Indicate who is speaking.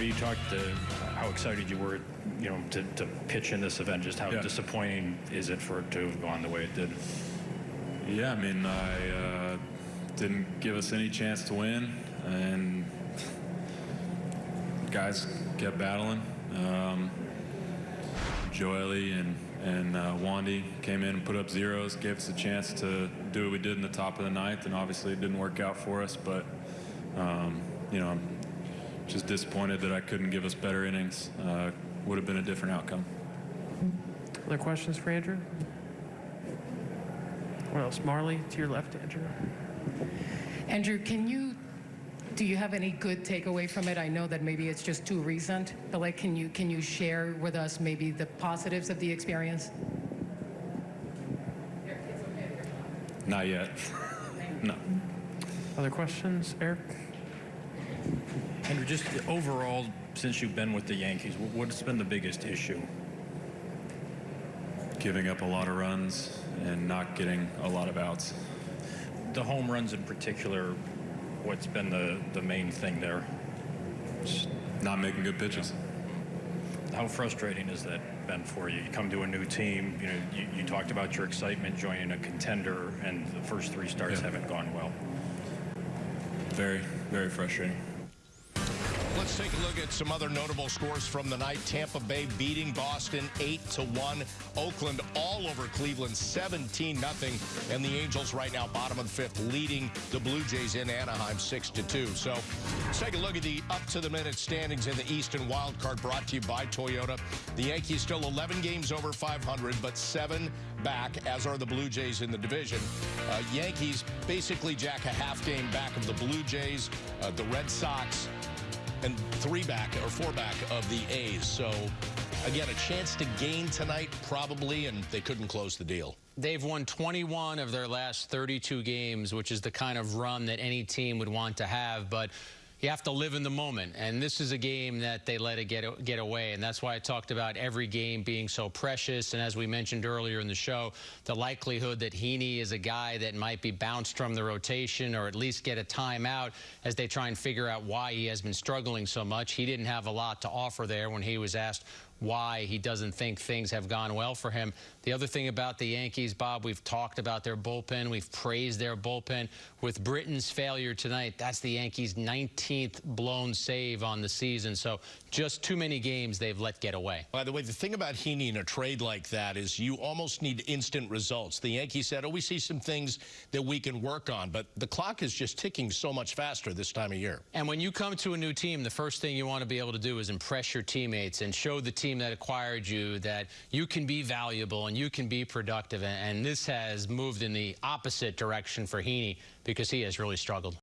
Speaker 1: You talked to how excited you were, you know, to, to pitch in this event. Just how
Speaker 2: Yeah.
Speaker 1: disappointing is it for it to have gone the way it did?
Speaker 2: Yeah, I mean, I uh, didn't give us any chance to win, and guys kept battling. Um, Joely and and uh, Wandy came in and put up zeros, gave us a chance to do what we did in the top of the ninth, and obviously it didn't work out for us. But um, you know, I'm just disappointed that I couldn't give us better innings. Uh, would have been a different outcome.
Speaker 3: Other questions for Andrew? What else? Marley, to your left, Andrew.
Speaker 4: Andrew, can you, do you have any good takeaway from it? I know that maybe it's just too recent, but like, can you, can you share with us maybe the positives of the experience?
Speaker 2: Not yet. no.
Speaker 3: Other questions? Eric?
Speaker 1: Andrew, just overall, since you've been with the Yankees, what's been the biggest issue?
Speaker 2: Giving up a lot of runs and not getting a lot of outs.
Speaker 1: The home runs in particular, what's been the, the main thing there?
Speaker 2: Just not making good pitches.
Speaker 1: How frustrating has that been for you? You come to a new team, you know, you, you talked about your excitement joining a contender, and the first three starts
Speaker 2: Yeah.
Speaker 1: haven't gone well.
Speaker 2: Very, very frustrating.
Speaker 5: Let's take a look at some other notable scores from the night. Tampa Bay beating Boston 8 to 1. Oakland all over Cleveland 17 nothing. And the Angels right now bottom of the fifth leading the Blue Jays in Anaheim 6 to 2. So let's take a look at the up to the minute standings in the Eastern wild card brought to you by Toyota. The Yankees still 11 games over 500 but 7 back as are the Blue Jays in the division. Uh, Yankees basically jack a half game back of the Blue Jays. Uh, the Red Sox and three back or four back of the A's. So, again, a chance to gain tonight, probably, and they couldn't close the deal.
Speaker 6: They've won 21 of their last 32 games, which is the kind of run that any team would want to have. But you have to live in the moment, and this is a game that they let it get get away, and that's why I talked about every game being so precious. And as we mentioned earlier in the show, the likelihood that Heaney is a guy that might be bounced from the rotation or at least get a timeout as they try and figure out why he has been struggling so much. He didn't have a lot to offer there when he was asked why he doesn't think things have gone well for him. The other thing about the Yankees, Bob, we've talked about their bullpen. We've praised their bullpen. With Britton's failure tonight, that's the Yankees' 19th blown save on the season. So just too many games they've let get away.
Speaker 5: By the way, the thing about Heaney in a trade like that is you almost need instant results. The Yankees said, oh, we see some things that we can work on, but the clock is just ticking so much faster this time of year.
Speaker 6: And when you come to a new team, the first thing you want to be able to do is impress your teammates and show the team that acquired you that you can be valuable and you can be productive. And this has moved in the opposite direction for Heaney because he has really struggled.